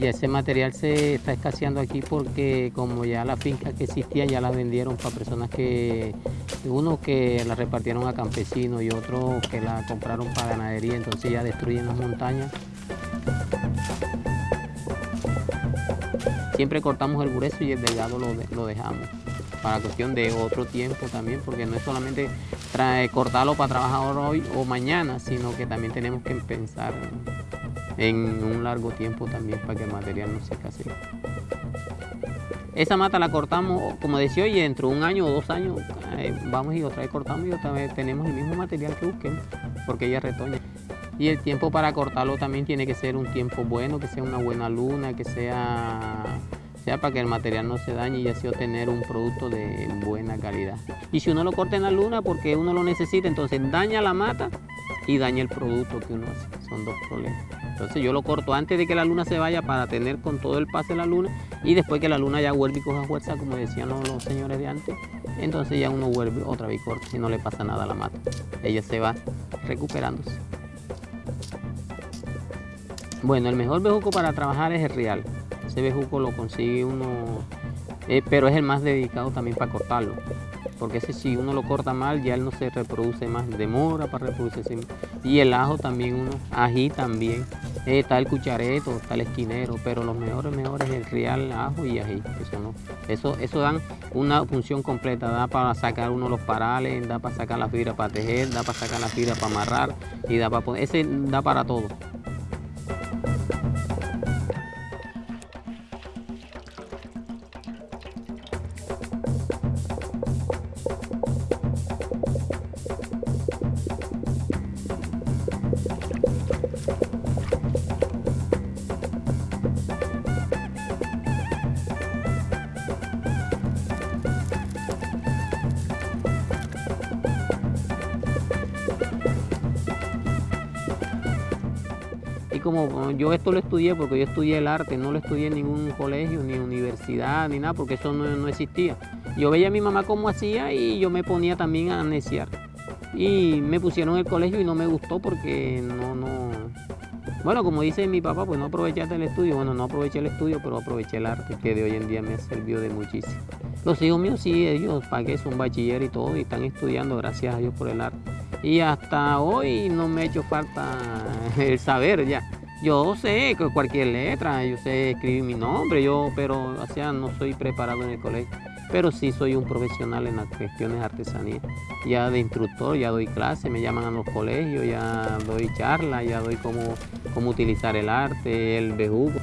Ya ese material se está escaseando aquí porque como ya las fincas que existían ya las vendieron para personas que, uno que la repartieron a campesinos y otros que la compraron para ganadería, entonces ya destruyen las montañas. Siempre cortamos el grueso y el delgado lo, lo dejamos para cuestión de otro tiempo también, porque no es solamente cortarlo para trabajar hoy o mañana, sino que también tenemos que pensar en un largo tiempo también para que el material no se escasee. Esa mata la cortamos, como decía hoy, dentro de un año o dos años eh, vamos y otra vez cortamos y otra vez tenemos el mismo material que busquemos, porque ella retoña. Y el tiempo para cortarlo también tiene que ser un tiempo bueno, que sea una buena luna, que sea sea para que el material no se dañe y así obtener un producto de buena calidad. Y si uno lo corta en la luna porque uno lo necesita, entonces daña la mata y daña el producto que uno hace. Son dos problemas. Entonces yo lo corto antes de que la luna se vaya para tener con todo el pase la luna y después que la luna ya vuelve y coja fuerza, como decían los, señores de antes, entonces ya uno vuelve otra vez corta si no le pasa nada a la mata. Ella se va recuperándose. Bueno, el mejor bejuco para trabajar es el real. Ese bejuco lo consigue uno, eh, pero es el más dedicado también para cortarlo. Porque ese si uno lo corta mal, ya él no se reproduce más, demora para reproducirse. Y el ajo también uno, ají también. Eh, está el cuchareto, está el esquinero, pero los mejores, mejores es el real, ajo y ají. Eso, no. eso, eso dan una función completa, da para sacar uno los parales, da para sacar la fibra para tejer, da para sacar la fibra para amarrar y da para poner, ese da para todo. Como yo esto lo estudié porque yo estudié el arte, no lo estudié en ningún colegio, ni universidad, ni nada, porque eso no, existía. Yo veía a mi mamá cómo hacía y yo me ponía también a neciar. Y me pusieron el colegio y no me gustó porque no, no... Bueno, como dice mi papá, pues no aprovechaste el estudio. Bueno, no aproveché el estudio, pero aproveché el arte, que de hoy en día me ha servido de muchísimo. Los hijos míos sí, ellos que son bachiller y todo, y están estudiando, gracias a Dios por el arte. Y hasta hoy no me ha hecho falta el saber ya. Yo sé cualquier letra, yo sé escribir mi nombre, yo, pero o sea, no soy preparado en el colegio. Pero sí soy un profesional en las cuestiones de artesanía. Ya de instructor, ya doy clases, me llaman a los colegios, ya doy charlas, ya doy cómo, cómo utilizar el arte, el bejugo.